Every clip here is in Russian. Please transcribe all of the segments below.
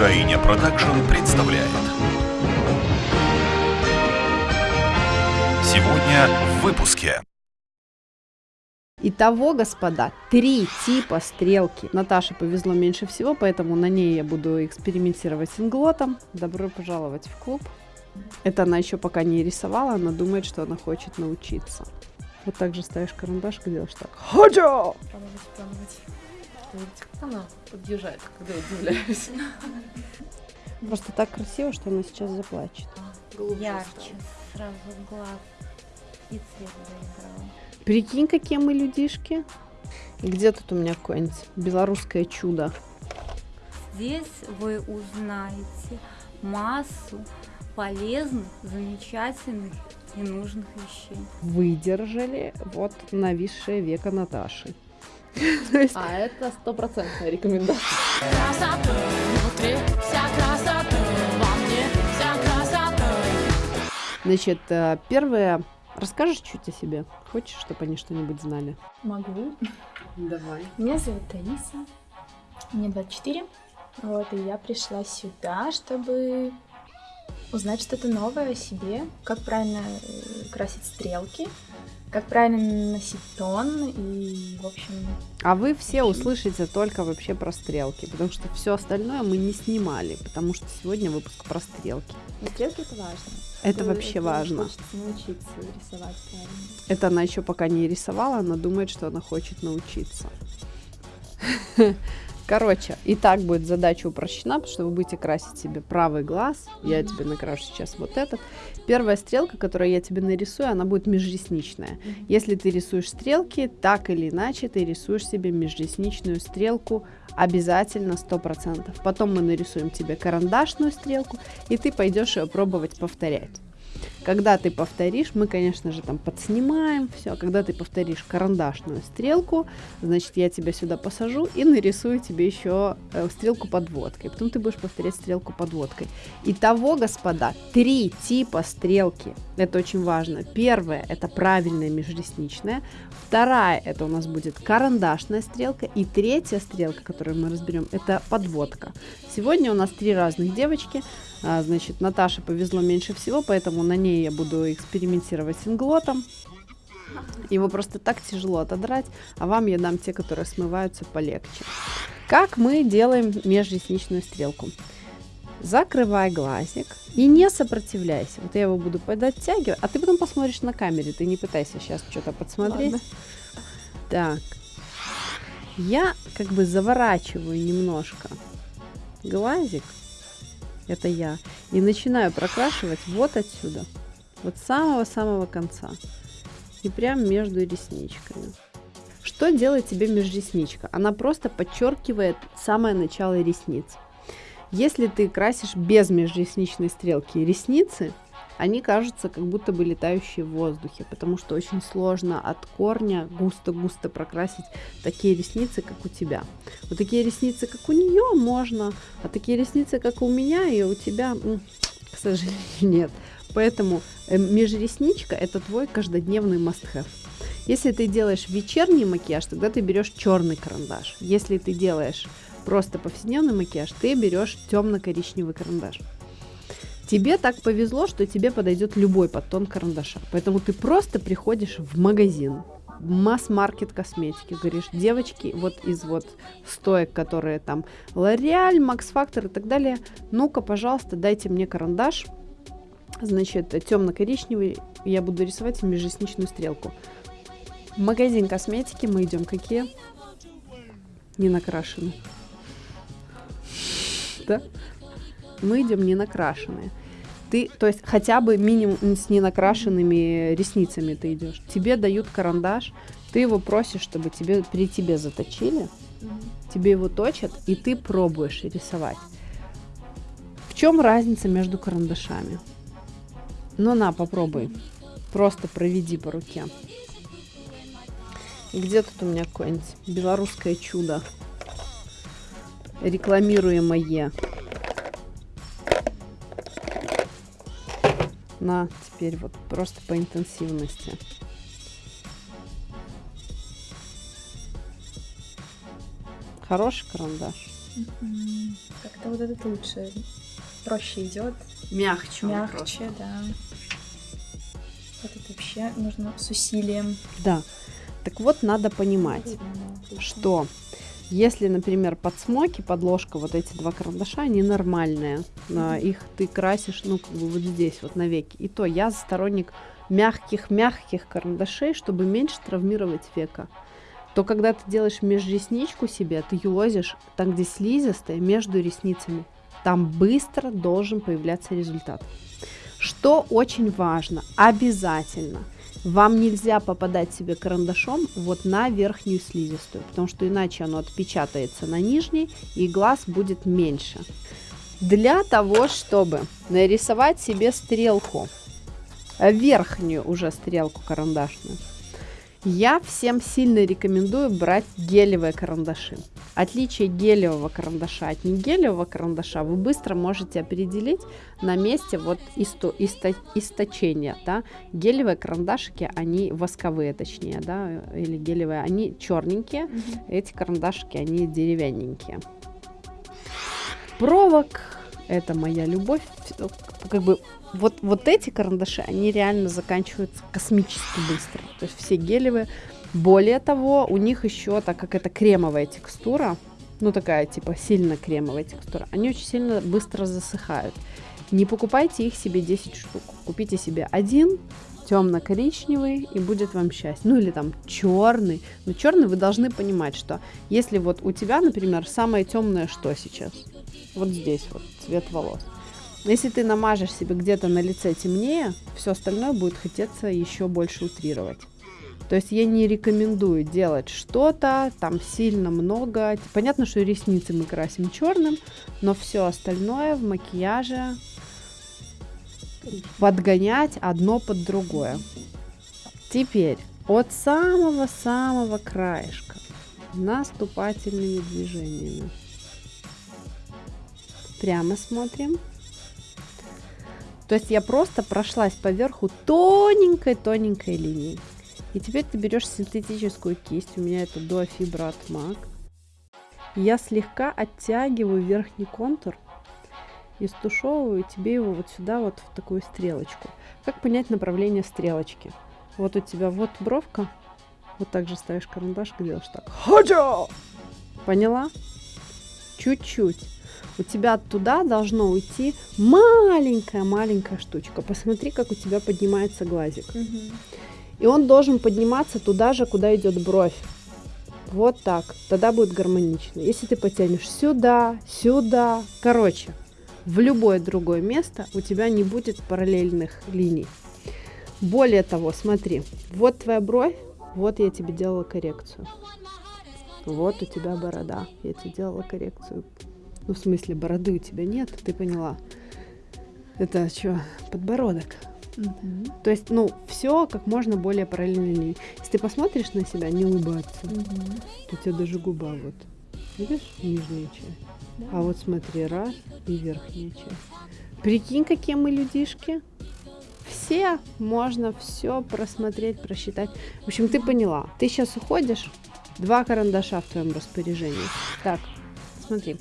Героиня Продакшн представляет. Сегодня в выпуске. Итого, господа, три типа стрелки. Наташе повезло меньше всего, поэтому на ней я буду экспериментировать с инглотом. Добро пожаловать в клуб. Это она еще пока не рисовала, она думает, что она хочет научиться. Вот так же ставишь карандаш и делаешь так. Ходжо! Пробовать, пробовать. Видите, как она подъезжает, когда я удивляюсь. Просто так красиво, что она сейчас заплачет. Ярче сразу глаз и цвет заиграл. Прикинь, какие мы людишки. Где тут у меня какое-нибудь белорусское чудо? Здесь вы узнаете массу полезных, замечательных и нужных вещей. Выдержали вот нависшее веко Наташи. А это стопроцентная рекомендация. красоты внутри, вся красота во мне, вся красота. Значит, э, первое, расскажешь чуть о себе? Хочешь, чтобы они что-нибудь знали? Могу. Давай. Меня зовут Таиса, мне 24. Вот, и я пришла сюда, чтобы узнать что-то новое о себе, как правильно э, красить стрелки, как правильно носить тон и, в общем, А вы все услышите только вообще про стрелки, потому что все остальное мы не снимали, потому что сегодня выпуск про стрелки. но стрелки это важно. Это вообще важно. Хочется научиться рисовать правильно. Это она еще пока не рисовала, она думает, что она хочет научиться. Короче, и так будет задача упрощена, потому что вы будете красить себе правый глаз. Я тебе накрашу сейчас вот этот. Первая стрелка, которую я тебе нарисую, она будет межресничная. Если ты рисуешь стрелки, так или иначе ты рисуешь себе межресничную стрелку обязательно 100%. Потом мы нарисуем тебе карандашную стрелку, и ты пойдешь ее пробовать повторять. Когда ты повторишь, мы, конечно же, там подснимаем все. Когда ты повторишь карандашную стрелку, значит, я тебя сюда посажу и нарисую тебе еще э, стрелку подводкой. Потом ты будешь повторять стрелку подводкой. Итого, господа, три типа стрелки. Это очень важно. Первая – это правильная межресничная. Вторая – это у нас будет карандашная стрелка. И третья стрелка, которую мы разберем, это подводка. Сегодня у нас три разных девочки. А, значит, Наташе повезло меньше всего, поэтому на ней я буду экспериментировать с инглотом. Его просто так тяжело отодрать, а вам я дам те, которые смываются полегче. Как мы делаем межресничную стрелку? Закрывай глазик и не сопротивляйся. Вот я его буду подоттягивать, а ты потом посмотришь на камере. Ты не пытайся сейчас что-то подсмотреть. Ладно. Так. Я как бы заворачиваю немножко глазик. Это я. И начинаю прокрашивать вот отсюда. Вот самого-самого конца. И прям между ресничками. Что делает тебе межресничка? Она просто подчеркивает самое начало ресниц. Если ты красишь без межресничной стрелки ресницы, они кажутся как будто бы летающие в воздухе, потому что очень сложно от корня густо-густо прокрасить такие ресницы, как у тебя. Вот такие ресницы, как у нее, можно, а такие ресницы, как у меня и у тебя, к сожалению, нет. Поэтому э, межресничка это твой каждодневный must-have. Если ты делаешь вечерний макияж, тогда ты берешь черный карандаш. Если ты делаешь просто повседневный макияж, ты берешь темно-коричневый карандаш. Тебе так повезло, что тебе подойдет любой подтон карандаша. Поэтому ты просто приходишь в магазин, масс-маркет косметики, говоришь, девочки, вот из вот стоек, которые там L'Oreal, Max Factor и так далее, ну-ка, пожалуйста, дайте мне карандаш, значит, темно-коричневый, я буду рисовать межресничную стрелку. Магазин косметики мы идем какие? Не накрашенные. Да? Мы идем не накрашенные. Ты, то есть хотя бы минимум с ненакрашенными ресницами ты идешь. Тебе дают карандаш, ты его просишь, чтобы тебе при тебе заточили, тебе его точат, и ты пробуешь рисовать. В чем разница между карандашами? Ну на, попробуй. Просто проведи по руке. Где тут у меня какое-нибудь белорусское чудо? Рекламируемое. На, теперь вот просто по интенсивности. Хороший карандаш. Как-то вот этот лучше. Проще идет, Мягче. он просто. мягче, да. Этот вообще нужно с усилием. Да. Так вот, надо понимать, что если, например, под смоки, подложка, вот эти два карандаша, они нормальные. А, Их ты красишь, ну, как бы вот здесь, вот навеки. И то я сторонник мягких-мягких карандашей, чтобы меньше травмировать века. То когда ты делаешь межресничку себе, ты юлозишь там, где слизистая, между ресницами. Там быстро должен появляться результат. Что очень важно, обязательно, вам нельзя попадать себе карандашом вот на верхнюю слизистую, потому что иначе оно отпечатается на нижней, и глаз будет меньше. Для того, чтобы нарисовать себе стрелку, верхнюю уже стрелку карандашную, я всем сильно рекомендую брать гелевые карандаши. Отличие гелевого карандаша от негелевого карандаша вы быстро можете определить на месте вот исто- исто- источения. Да? Гелевые карандашики, они восковые точнее, да, или гелевые, они черненькие, эти карандашики, они деревянненькие. Провок – это моя любовь. Как бы вот, вот эти карандаши, они реально заканчиваются космически быстро. То есть все гелевые. Более того, у них еще, так как это кремовая текстура, ну такая типа сильно кремовая текстура, они очень сильно быстро засыхают. Не покупайте их себе 10 штук. Купите себе один, темно-коричневый, и будет вам счастье. Ну или там черный. Но черный вы должны понимать, что если вот у тебя, например, самое темное что сейчас? Вот здесь вот цвет волос. Если ты намажешь себе где-то на лице темнее, все остальное будет хотеться еще больше утрировать. То есть я не рекомендую делать что-то там сильно много. Понятно, что ресницы мы красим черным, но все остальное в макияже подгонять одно под другое. Теперь от самого-самого краешка наступательными движениями. Прямо смотрим. То есть я просто прошлась по верху тоненькой-тоненькой линией. И теперь ты берешь синтетическую кисть, у меня это Duo Fibra от MAC. Я слегка оттягиваю верхний контур и стушевываю тебе его вот сюда, вот в такую стрелочку. Как понять направление стрелочки? Вот у тебя вот бровка, вот так же ставишь карандаш и делаешь так. Хаджа! Поняла? Чуть-чуть. У тебя туда должно уйти маленькая-маленькая штучка. Посмотри, как у тебя поднимается глазик. И он должен подниматься туда же, куда идет бровь. Вот так. Тогда будет гармонично. Если ты потянешь сюда, сюда, короче, в любое другое место у тебя не будет параллельных линий. Более того, смотри, вот твоя бровь, вот я тебе делала коррекцию. Вот у тебя борода, я тебе делала коррекцию. Ну, в смысле, бороды у тебя нет, ты поняла. Это что, подбородок. То есть, ну, все как можно более параллельно линии. Если ты посмотришь на себя, не улыбаться, то у тебя даже губа вот. Видишь, нижняя часть. А вот смотри, раз и верхняя часть. Прикинь, какие мы людишки. Все можно все просмотреть, просчитать. В общем, ты поняла. Ты сейчас уходишь. Два карандаша в твоем распоряжении. Так, смотри.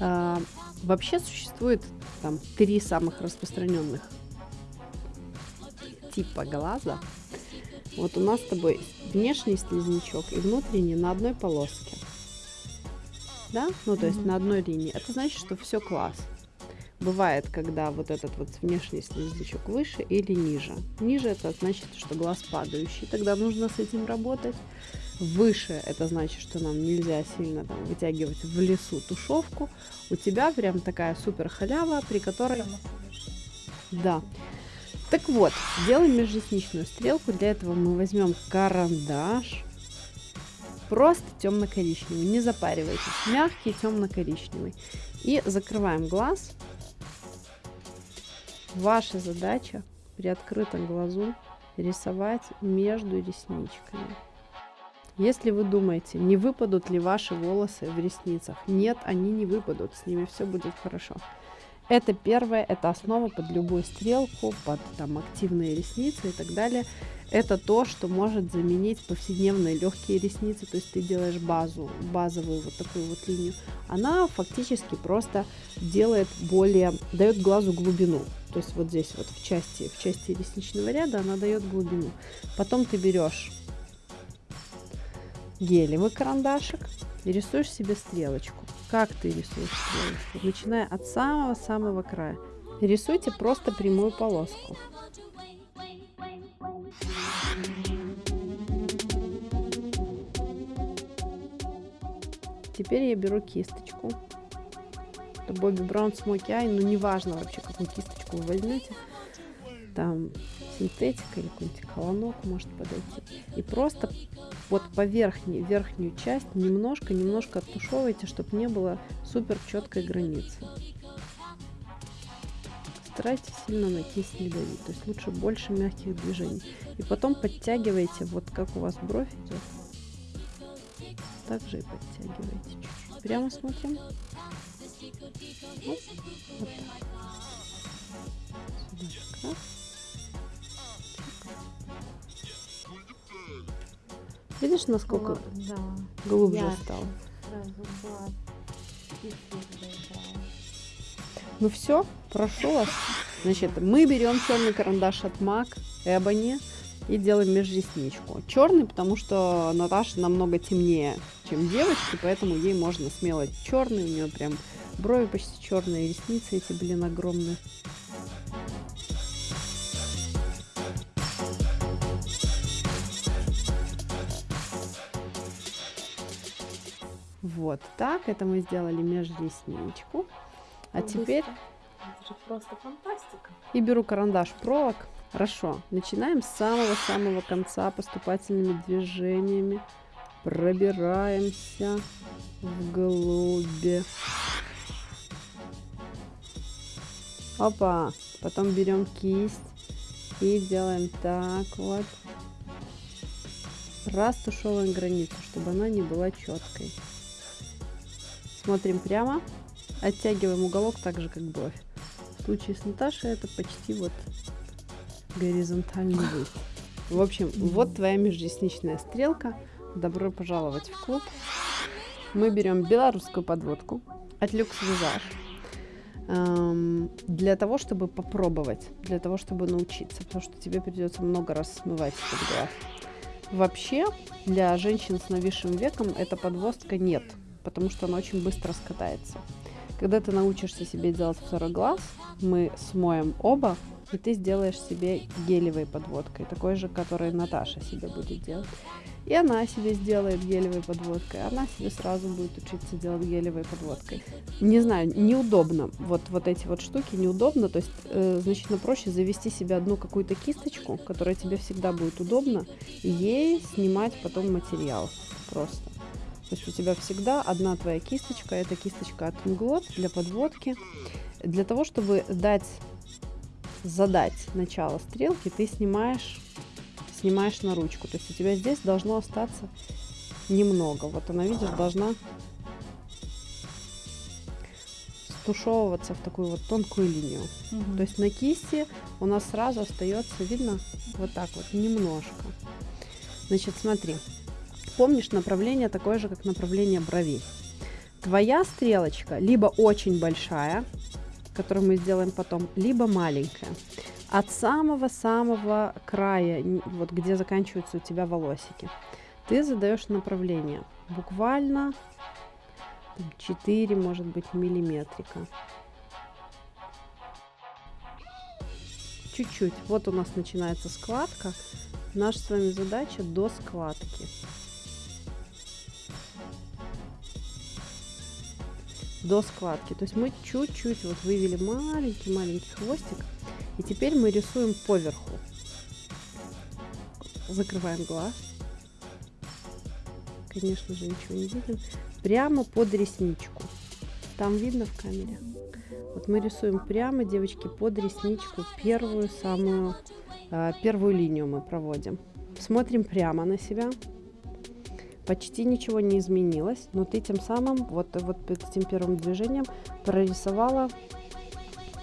А, вообще существует там три самых распространенных типа глаза. Вот у нас с тобой внешний слизнячок и внутренний на одной полоске. Да? Ну, то есть на одной линии. Это значит, что все класс. Бывает, когда вот этот вот внешний слизнячок выше или ниже. Ниже это значит, что глаз падающий. Тогда нужно с этим работать. Выше это значит, что нам нельзя сильно там вытягивать в лесу тушевку. У тебя прям такая супер халява, при которой... Да. Так вот, делаем межресничную стрелку. Для этого мы возьмем карандаш. Просто темно-коричневый. Не запаривайтесь. Мягкий темно-коричневый. И закрываем глаз. Ваша задача при открытом глазу рисовать между ресничками. Если вы думаете, не выпадут ли ваши волосы в ресницах, нет, они не выпадут, с ними все будет хорошо. Это первое, это основа под любую стрелку, под там активные ресницы и так далее. Это то, что может заменить повседневные легкие ресницы, то есть ты делаешь базу, базовую вот такую вот линию. Она фактически просто делает более, дает глазу глубину. То есть вот здесь вот в части, в части ресничного ряда она дает глубину. Потом ты берешь гелевый карандашик и рисуешь себе стрелочку. Как ты рисуешь стрелочку? Начиная от самого-самого края. Рисуйте просто прямую полоску. Теперь я беру кисточку. Это Бобби Браун Смоки Ай, ну неважно вообще, какую кисточку вы возьмете. Там синтетика или какой-нибудь колонок может подойти. И просто вот по верхней, верхнюю часть немножко-немножко оттушевывайте, чтобы не было супер четкой границы. Старайтесь сильно на кисть не давить, то есть лучше больше мягких движений. И потом подтягивайте, вот как у вас бровь идет, также и подтягивайте чуть-чуть. Прямо смотрим. Вот, вот так. Сюда раз. Видишь, насколько Да. глубже ярче. стал? Ну все, прошу вас. Значит, мы берем черный карандаш от MAC Ebony и делаем межресничку. Черный, потому что Наташа намного темнее, чем девочки, поэтому ей можно смело черный. У нее прям брови почти черные, ресницы эти, блин, огромные. Вот так, это мы сделали межресничку. А Как теперь. Это же просто фантастика. и беру карандаш провок. Хорошо. Начинаем с самого-самого конца поступательными движениями. Пробираемся вглубь. Опа. Потом берем кисть и делаем так вот. Растушевываем границу, чтобы она не была четкой. Смотрим прямо. Оттягиваем уголок так же, как бровь. В случае с Наташей это почти вот горизонтальный вид. В общем, вот твоя межресничная стрелка. Добро пожаловать в клуб. Мы берем белорусскую подводку от Люкс Визаж эм, для того, чтобы попробовать, для того, чтобы научиться, потому что тебе придется много раз смывать этот глаз. Вообще, для женщин с нависшим веком эта подводка нет, потому что она очень быстро скатается. Когда ты научишься себе делать второй глаз, мы смоем оба, и ты сделаешь себе гелевой подводкой, такой же, который Наташа себе будет делать. И она себе сделает гелевой подводкой, она себе сразу будет учиться делать гелевой подводкой. Не знаю, неудобно. Вот, вот эти вот штуки неудобно, то есть э, значительно проще завести себе одну какую-то кисточку, которая тебе всегда будет удобна, и ей снимать потом материал просто. То есть у тебя всегда одна твоя кисточка, это кисточка от Inglot для подводки. Для того, чтобы дать, задать начало стрелки, ты снимаешь, снимаешь на ручку. То есть у тебя здесь должно остаться немного. Вот она, видишь, должна стушевываться в такую вот тонкую линию. Мгм. То есть на кисти у нас сразу остается, видно, вот так вот, немножко. Значит, смотри. Помнишь, направление такое же, как направление брови. Твоя стрелочка либо очень большая, которую мы сделаем потом, либо маленькая. От самого-самого края, вот где заканчиваются у тебя волосики, ты задаешь направление. Буквально там, 4, может быть, миллиметрика. Чуть-чуть. Вот у нас начинается складка. Наша с вами задача до складки. До складки. То есть мы чуть-чуть вот вывели маленький-маленький хвостик. И теперь мы рисуем поверху. Закрываем глаз. Конечно же, ничего не видим. Прямо под ресничку. Там видно в камере? Вот мы рисуем прямо, девочки, под ресничку первую самую, а, первую линию мы проводим. Смотрим прямо на себя. Почти ничего не изменилось, но ты тем самым, вот, вот этим первым движением прорисовала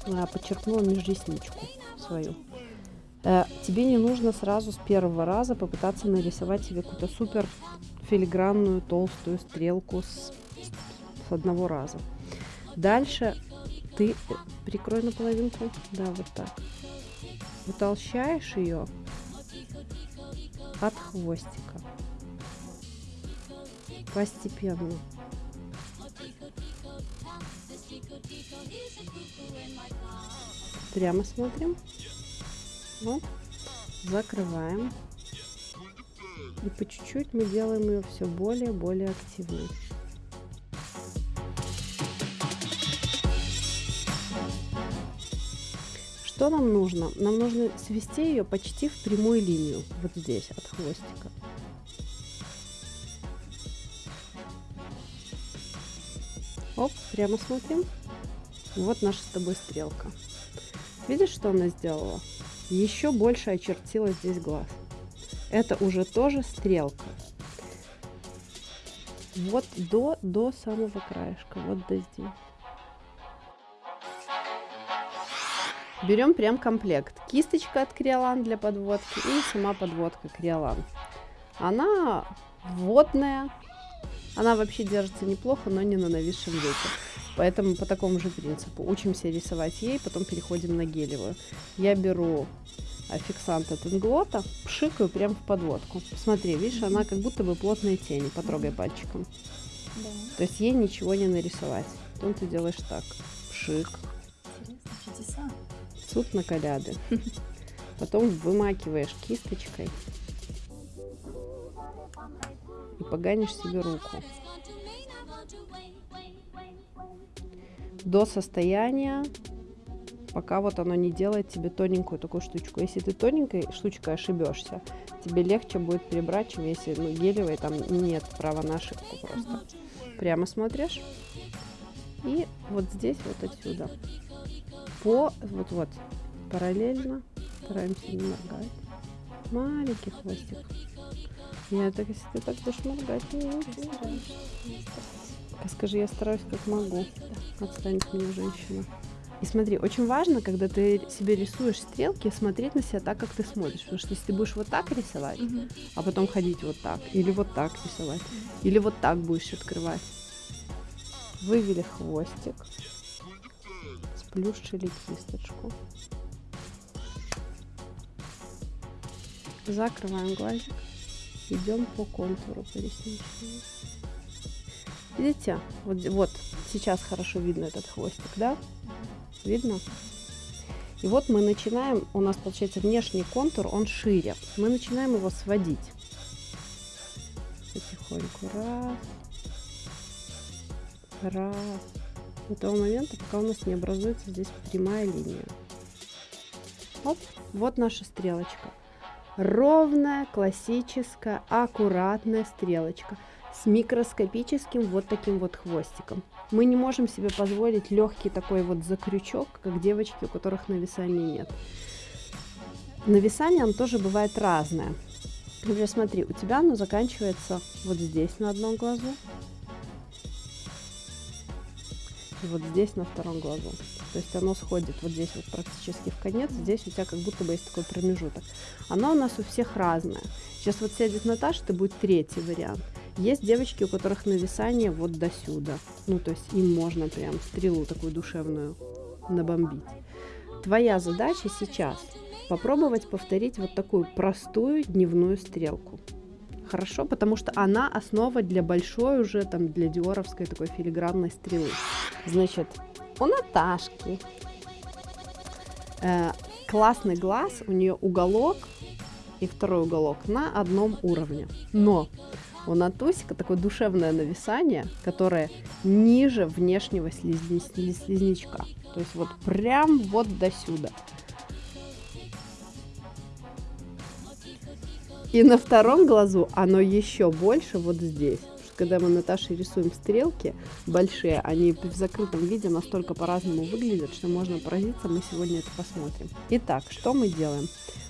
а, подчеркнула межресничку свою. Э, тебе не нужно сразу с первого раза попытаться нарисовать себе какую-то супер филигранную толстую стрелку с, с одного раза. Дальше ты э, прикрой наполовинку, да, вот так. Утолщаешь ее от хвостика. Постепенно. Прямо смотрим. Вот. Закрываем. И по чуть-чуть мы делаем ее все более и более активной. Что нам нужно? Нам нужно свести ее почти в прямую линию, вот здесь, от хвостика. Прямо смотрим. Вот наша с тобой стрелка. Видишь, что она сделала? Еще больше очертила здесь глаз. Это уже тоже стрелка. Вот до, до самого краешка, вот до здесь. Берем прям комплект. Кисточка от Криолан для подводки и сама подводка Криолан. Она водная. Она вообще держится неплохо, но не на нависшем веке. Поэтому по такому же принципу учимся рисовать ей, потом переходим на гелевую. Я беру фиксант от Инглота, пшикаю прям в подводку. Смотри, видишь, она как будто бы плотные тени, потрогай пальчиком. Да. То есть ей ничего не нарисовать. Потом ты делаешь так, пшик, Интересно, суд на коляды. Потом вымакиваешь кисточкой и поганишь себе руку. До состояния, пока вот оно не делает тебе тоненькую такую штучку. Если ты тоненькой штучкой ошибешься, тебе легче будет перебрать, чем если ну, гелевой там нет права на ошибку просто. Прямо смотришь. И вот здесь, вот отсюда. По, вот-вот, параллельно, стараемся не моргать. Маленький хвостик. Я так, если ты так будешь моргать, не очень. Скажи, я стараюсь как могу. Отстань от меня, женщина. И смотри, очень важно, когда ты себе рисуешь стрелки, смотреть на себя так, как ты смотришь. Потому что если ты будешь вот так рисовать, а потом ходить вот так, или вот так рисовать, или вот так будешь открывать. Вывели хвостик, сплющили кисточку. Закрываем глазик. Идем по контуру по ресничному. Видите? Вот, вот сейчас хорошо видно этот хвостик, да? Видно? И вот мы начинаем, у нас получается внешний контур, он шире. Мы начинаем его сводить. Потихоньку. Раз. Раз. До того момента, пока у нас не образуется здесь прямая линия. Оп, вот наша стрелочка. Ровная, классическая, аккуратная стрелочка с микроскопическим вот таким вот хвостиком. Мы не можем себе позволить легкий такой вот закрючок, как девочки, у которых нависания нет. Нависание, оно тоже бывает разное. Например, смотри, у тебя оно заканчивается вот здесь на одном глазу. И вот здесь на втором глазу. То есть оно сходит вот здесь вот практически в конец. Здесь у тебя как будто бы есть такой промежуток. Оно у нас у всех разное. Сейчас вот сядет Наташа, это будет третий вариант. Есть девочки, у которых нависание вот до сюда. Ну, то есть им можно прям стрелу такую душевную набомбить. Твоя задача сейчас попробовать повторить вот такую простую дневную стрелку. Хорошо, потому что она основа для большой уже, там, для диоровской такой филигранной стрелы. Значит, у Наташки э, классный глаз, у нее уголок и второй уголок на одном уровне. Но у Натусика такое душевное нависание, которое ниже внешнего слизни- слиз- слизнячка. То есть вот прям вот до сюда. И на втором глазу оно еще больше вот здесь. Когда мы Наташей рисуем стрелки большие, они в закрытом виде настолько по-разному выглядят, что можно поразиться. Мы сегодня это посмотрим. Итак, что мы делаем?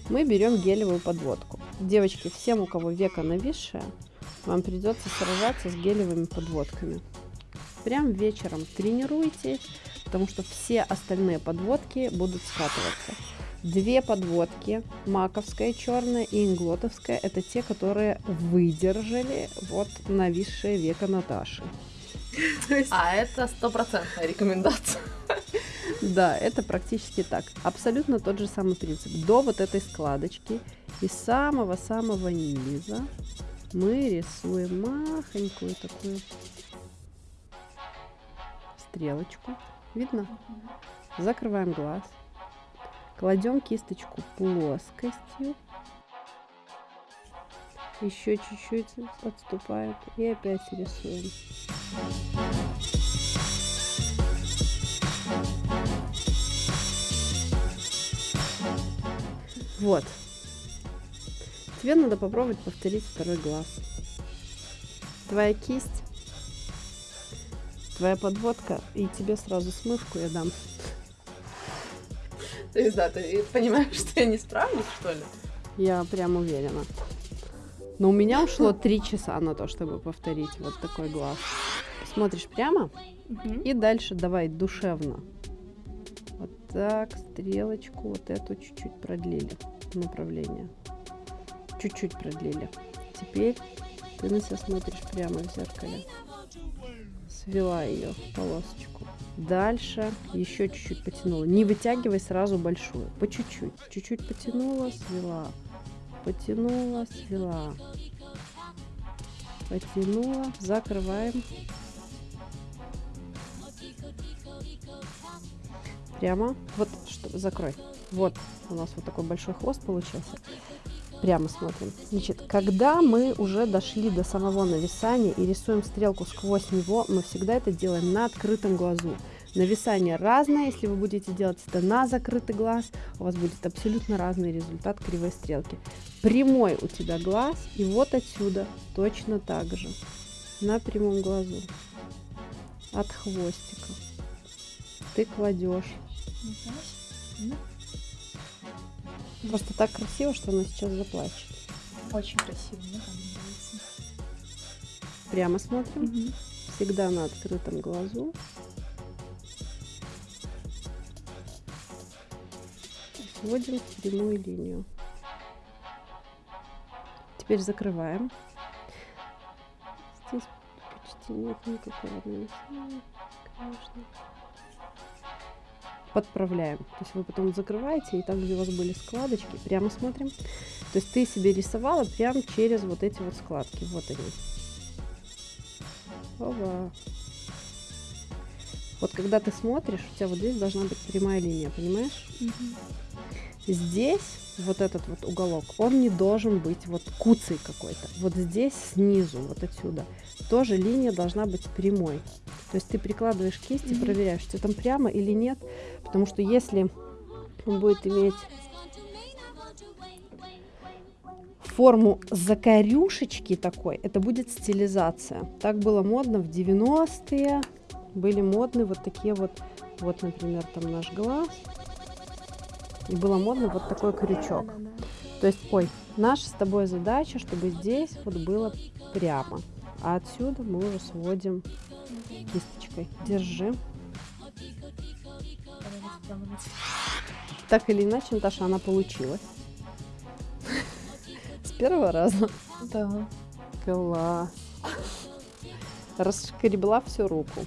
Мы берем гелевую подводку. Девочки, всем, у кого века нависшее, вам придется сражаться с гелевыми подводками. Прям вечером тренируйтесь, потому что все остальные подводки будут скатываться. Две подводки, маковская черная и инглотовская, это те, которые выдержали вот нависшее веко Наташи. А это стопроцентная рекомендация. Да, это практически так. Абсолютно тот же самый принцип. До вот этой складочки и самого-самого низа мы рисуем махонькую такую стрелочку. Видно? Закрываем глаз. Кладем кисточку плоскостью. Еще чуть-чуть отступаем и опять рисуем. Вот. Тебе надо попробовать повторить второй глаз. Твоя кисть, твоя подводка, и тебе сразу смывку я дам. То есть, да, ты понимаешь, что я не справлюсь, что ли? Я прям уверена. Но у меня ушло три часа на то, чтобы повторить вот такой глаз. Смотришь прямо и дальше давай душевно. Вот так, стрелочку вот эту чуть-чуть продлили направление. Чуть-чуть продлили. Теперь ты на себя смотришь прямо в зеркале. Свела ее в полосочку. Дальше еще чуть-чуть потянула. Не вытягивай сразу большую. По чуть-чуть. Чуть-чуть потянула, свела. Потянула, свела. Потянула. Закрываем. Прямо. Вот, что, закрой. Вот у нас вот такой большой хвост получился. Прямо смотрим. Значит, когда мы уже дошли до самого нависания и рисуем стрелку сквозь него, мы всегда это делаем на открытом глазу. Нависание разное, если вы будете делать это на закрытый глаз, у вас будет абсолютно разный результат кривой стрелки. Прямой у тебя глаз, и вот отсюда точно так же, на прямом глазу, от хвостика. Ты кладешь. Просто так красиво, что она сейчас заплачет. Очень красиво, мне там нравится. Прямо смотрим. Всегда на открытом глазу. Сводим прямую линию. Теперь закрываем. Здесь почти нет никакого нависания, конечно. Подправляем. То есть вы потом закрываете, и там, где у вас были складочки, прямо смотрим. То есть ты себе рисовала прямо через вот эти вот складки. Вот они. Ова. Вот когда ты смотришь, у тебя вот здесь должна быть прямая линия, понимаешь? Здесь вот этот вот уголок, он не должен быть вот куцый какой-то. Вот здесь снизу, вот отсюда, тоже линия должна быть прямой. То есть ты прикладываешь кисть и проверяешь, что там прямо или нет. Потому что если он будет иметь форму закорюшечки такой, это будет стилизация. Так было модно в 90-е. Были модны вот такие вот, вот, например, там наш глаз. И было модно вот такой крючок. То есть, ой, наша с тобой задача, чтобы здесь вот было прямо. А отсюда мы уже сводим кисточкой. Держи. Так или иначе, Наташа, она получилась. С первого раза. Да. Класс. Расшкребла всю руку.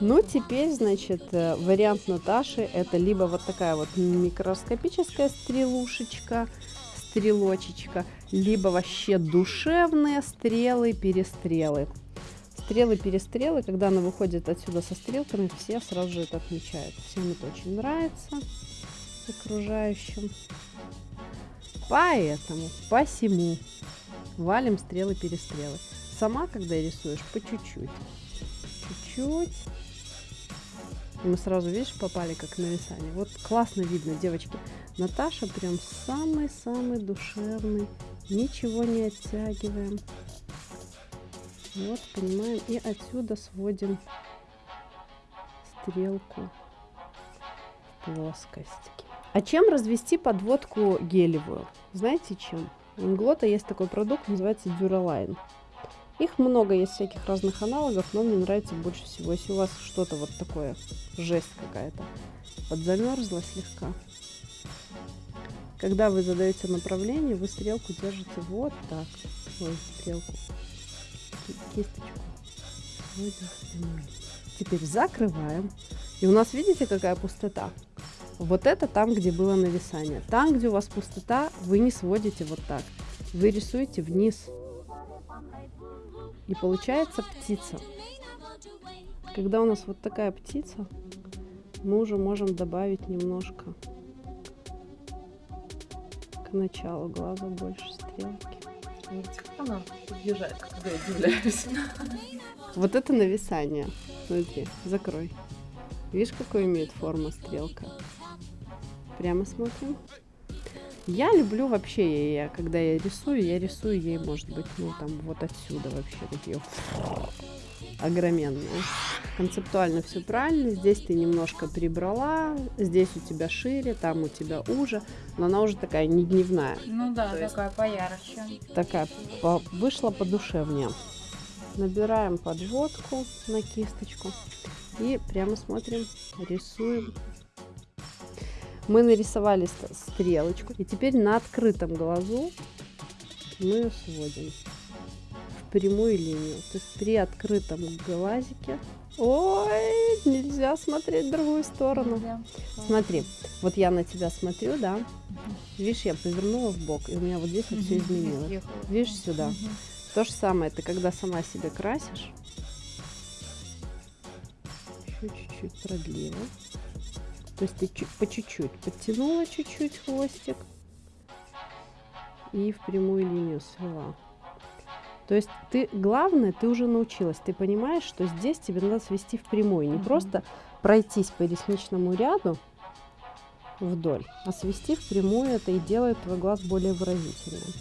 Ну, теперь, значит, э, вариант Наташи это либо вот такая вот микроскопическая стрелушечка, стрелочечка, либо вообще душевные стрелы, перестрелы. Стрелы, перестрелы, когда она выходит отсюда со стрелками, все сразу же это отмечают. Всем это очень нравится окружающим. Поэтому, посему валим стрелы, перестрелы. Сама, когда рисуешь, по чуть-чуть. Чуть-чуть. И мы сразу, видишь, попали как нависание. Вот классно видно, девочки. Наташа прям самый-самый душевный. Ничего не оттягиваем. Вот, понимаем. И отсюда сводим стрелку в плоскость. А чем развести подводку гелевую? Знаете чем? У Инглота есть такой продукт, называется Duraline. Их много есть всяких разных аналогов, но мне нравится больше всего. Если у вас что-то вот такое, жесть какая-то, подзамерзла слегка. Когда вы задаете направление, вы стрелку держите вот так. Ой, стрелку. Ки- Кисточку. Теперь закрываем. И у нас, видите, какая пустота? Вот это там, где было нависание. Там, где у вас пустота, вы не сводите вот так. Вы рисуете вниз. И получается птица. Когда у нас вот такая птица, мы уже можем добавить немножко к началу глаза больше стрелки. Она подъезжает, когда я удивляюсь. Вот это нависание. Смотри, закрой. Видишь, какой имеет форма стрелка? Прямо смотрим. Я люблю вообще, я, когда я рисую, я рисую ей, может быть, ну там вот отсюда вообще такие огроменные. Концептуально все правильно. Здесь ты немножко прибрала, здесь у тебя шире, там у тебя уже, но она уже такая не дневная. Ну да, То есть- такая поярче. такая по- вышла подушевнее. Набираем подводку на кисточку и прямо смотрим, рисуем. Мы нарисовали ст- стрелочку, и теперь на открытом глазу мы ее сводим в прямую линию. То есть при открытом глазике... Ой, нельзя смотреть в другую сторону. Да. Смотри, вот я на тебя смотрю, да? Видишь, я повернула в бок, и у меня вот здесь вот все изменилось. Съехала. Видишь сюда? То же самое, ты когда сама себе красишь, еще чуть-чуть продлила. То есть ты по чуть-чуть подтянула чуть-чуть хвостик и в прямую линию свела. То есть ты, главное, ты уже научилась, ты понимаешь, что здесь тебе надо свести в прямую, не Мгм. просто пройтись по ресничному ряду вдоль, а свести в прямую это и делает твой глаз более выразительным.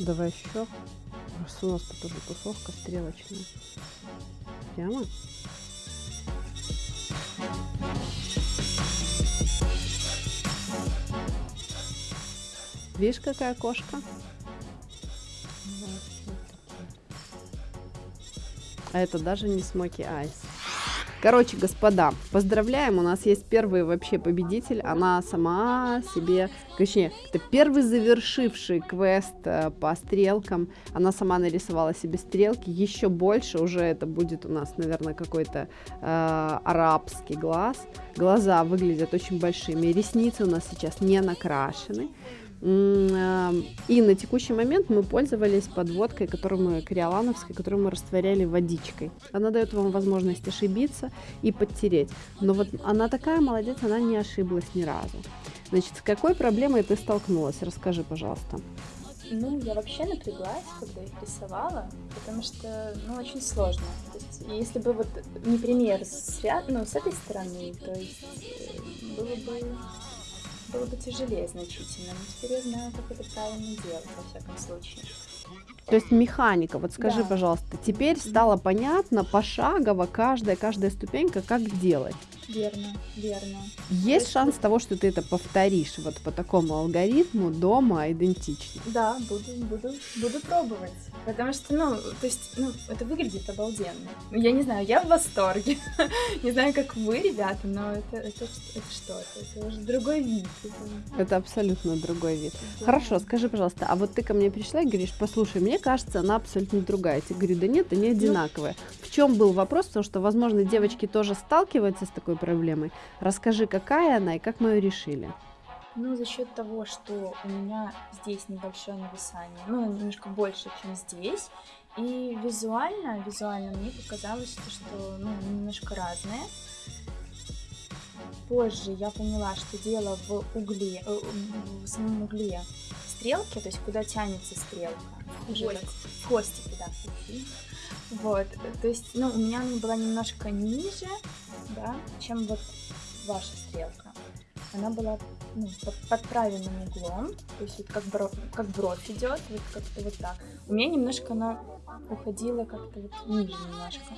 Давай еще. Просто у нас тут уже тусовка стрелочная. Прямо? Видишь, какая кошка? А это даже не смоки айс. Короче, господа, поздравляем, у нас есть первый вообще победитель. Она сама себе, точнее, это первый завершивший квест э, по стрелкам. Она сама нарисовала себе стрелки. Еще больше уже это будет у нас, наверное, какой-то э, арабский глаз. Глаза выглядят очень большими. Ресницы у нас сейчас не накрашены. М, э, И на текущий момент мы пользовались подводкой, которую мы, кориолановской, которую мы растворяли водичкой. Она дает вам возможность ошибиться и подтереть. Но вот она такая молодец, она не ошиблась ни разу. Значит, с какой проблемой ты столкнулась? Расскажи, пожалуйста. Ну, я вообще напряглась, когда их рисовала, потому что, ну, очень сложно. То есть, если бы вот не пример с, ну, с этой стороны, то есть э, было бы, было бы тяжелее значительно. Но теперь я знаю, как это правильно делать, во всяком случае. То есть механика, вот скажи, Да. пожалуйста, теперь стало понятно пошагово каждая, каждая ступенька, как делать. Верно, верно. Есть есть шанс того, что ты это повторишь вот по такому алгоритму дома идентично. Да, буду, буду, буду пробовать. Потому что, ну, то есть, ну, это выглядит обалденно. Я не знаю, я в восторге. Не знаю, как вы, ребята, но это, это, это что-то. Это уже другой вид. Это- Это абсолютно другой вид. Да. Хорошо, скажи, пожалуйста, а вот ты ко мне пришла и говоришь, послушай, мне кажется, она абсолютно другая. Я тебе говорю, да нет, они одинаковые. В чем был вопрос? Потому что, возможно, девочки тоже сталкиваются с такой проблемой. Расскажи, какая она и как мы ее решили. Ну, за счет того, что у меня здесь небольшое нависание, ну, немножко больше, чем здесь, и визуально, визуально мне показалось, что, что ну, немножко разное. Позже я поняла, что дело в угле, э, в самом угле стрелки, то есть куда тянется стрелка. В хвостике, да. Вот, то есть, ну, у меня она была немножко ниже, да, чем вот ваша стрелка. она была ну, под, под правильным углом, то есть вот как, бро- как бровь идет, вот как-то вот так. У меня немножко она уходила как-то вот ниже немножко.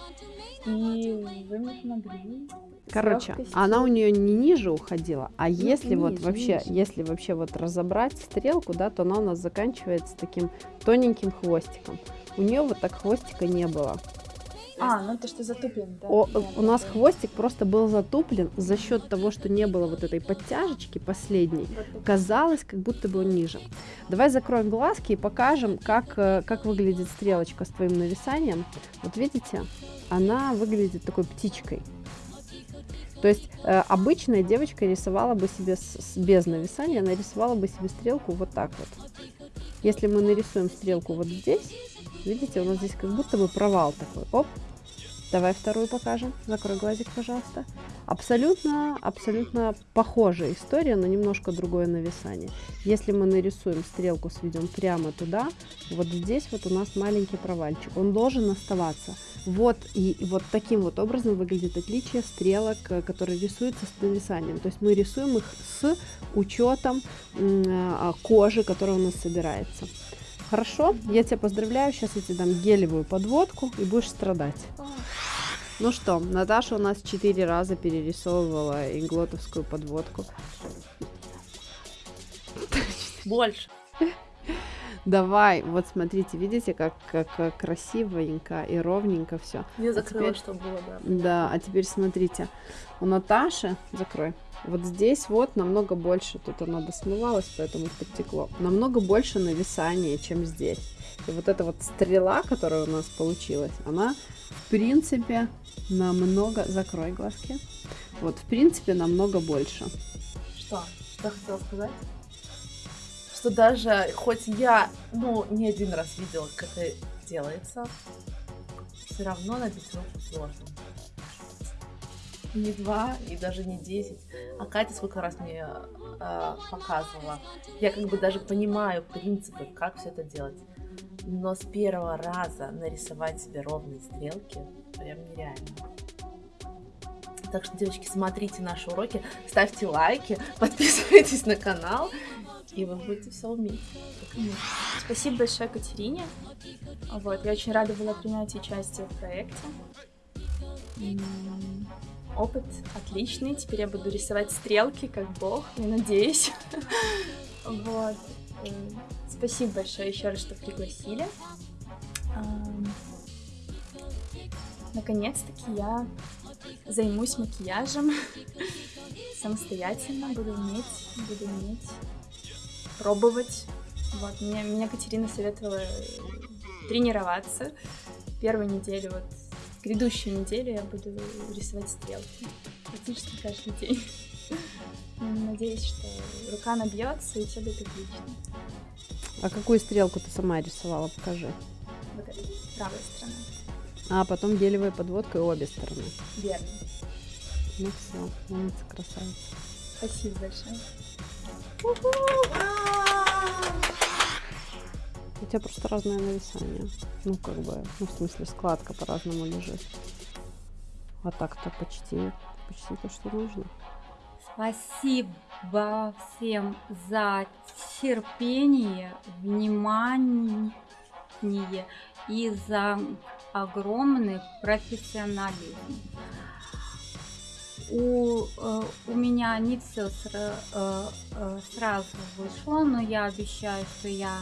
И вы мне помогли. Короче, она у нее не ниже уходила, а если вот ниже, вообще, ниже. если вообще вот разобрать стрелку, да, то она у нас заканчивается таким тоненьким хвостиком. У нее вот так хвостика не было. А, ну то, что затуплен, да. О, да, у нас да. хвостик просто был затуплен за счет того, что не было вот этой подтяжечки последней. Казалось, как будто бы он ниже. Давай закроем глазки и покажем, как, э, как выглядит стрелочка с твоим нависанием. Вот видите, она выглядит такой птичкой. То есть э, обычная девочка рисовала бы себе с- с- без нависания, она рисовала бы себе стрелку вот так вот. Если мы нарисуем стрелку вот здесь, видите, у нас здесь как будто бы провал такой. Оп, Давай вторую покажем. Закрой глазик, пожалуйста. Абсолютно, абсолютно похожая история, но немножко другое нависание. Если мы нарисуем стрелку, сведем прямо туда, вот здесь вот у нас маленький провальчик. Он должен оставаться. Вот и, вот таким вот образом выглядит отличие стрелок, э, которые рисуются с нависанием. То есть мы рисуем их с учетом а, кожи, которая у нас собирается. Хорошо, я тебя поздравляю. Сейчас я тебе дам гелевую подводку и будешь страдать. Ну что, Наташа у нас четыре раза перерисовывала инглотовскую подводку. Больше. Давай, вот смотрите, видите, как, как красивенько и ровненько все. Не закрыла, теперь- чтобы было, да. Да, а теперь смотрите, у Наташи, закрой, вот здесь вот намного больше, тут она досмывалась, поэтому подтекло, намного больше нависания, чем здесь. И вот эта вот стрела, которая у нас получилась, она в принципе намного, закрой глазки, вот в принципе намного больше. Что? Что хотела сказать? Что даже, хоть я, ну, не один раз видела, как это делается, все равно набить сложно. Не два и даже не десять. А Катя сколько раз мне э, показывала. Я как бы даже понимаю принципы, как все это делать. Но с первого раза нарисовать себе ровные стрелки прям нереально. Так что, девочки, смотрите наши уроки, ставьте лайки, подписывайтесь на канал, и вы будете все уметь. Спасибо большое Катерине. Вот, я очень рада была принять участие в проекте. Опыт отличный. Теперь я буду рисовать стрелки, как бог, я надеюсь. Вот. Спасибо большое еще раз, что пригласили. Наконец-таки я займусь макияжем самостоятельно, буду уметь, буду уметь пробовать. Вот, меня, меня Катерина советовала тренироваться. Первую неделю, вот, грядущую неделю я буду рисовать стрелки. Практически каждый день. Надеюсь, что рука набьется и все будет отлично. А какую стрелку ты сама рисовала, покажи. Вот это правая сторона. А потом гелевая подводка и обе стороны. Верно. Ну все, умница, красавица. Спасибо большое. У тебя просто разное нависание. Ну, как бы, ну, в смысле, складка по-разному лежит. А так-то почти, почти то, что нужно. Спасибо всем за терпение, внимание и за огромный профессионализм. У, э, у меня не все сразу вышло, но я обещаю, что я,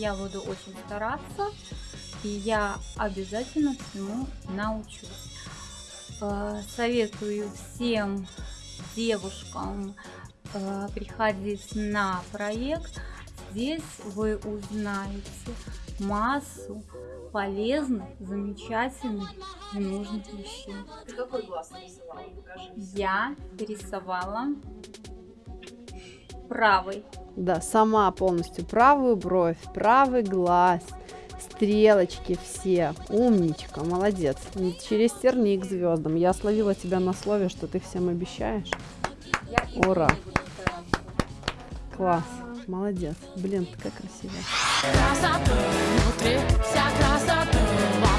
я буду очень стараться, и я обязательно всему научусь. Э, Советую всем девушкам э, приходить на проект. Здесь вы узнаете массу полезных, замечательных и нужных вещей. Ты какой глаз нарисовала? Покажи. Я рисовала правый. Да, сама полностью правую бровь, правый глаз, стрелочки все. Умничка, молодец. Не Через терни к звездам. Я словила тебя на слове, что ты всем обещаешь. Ура. Класс, молодец. Блин, такая красивая. Красота внутри, вся красота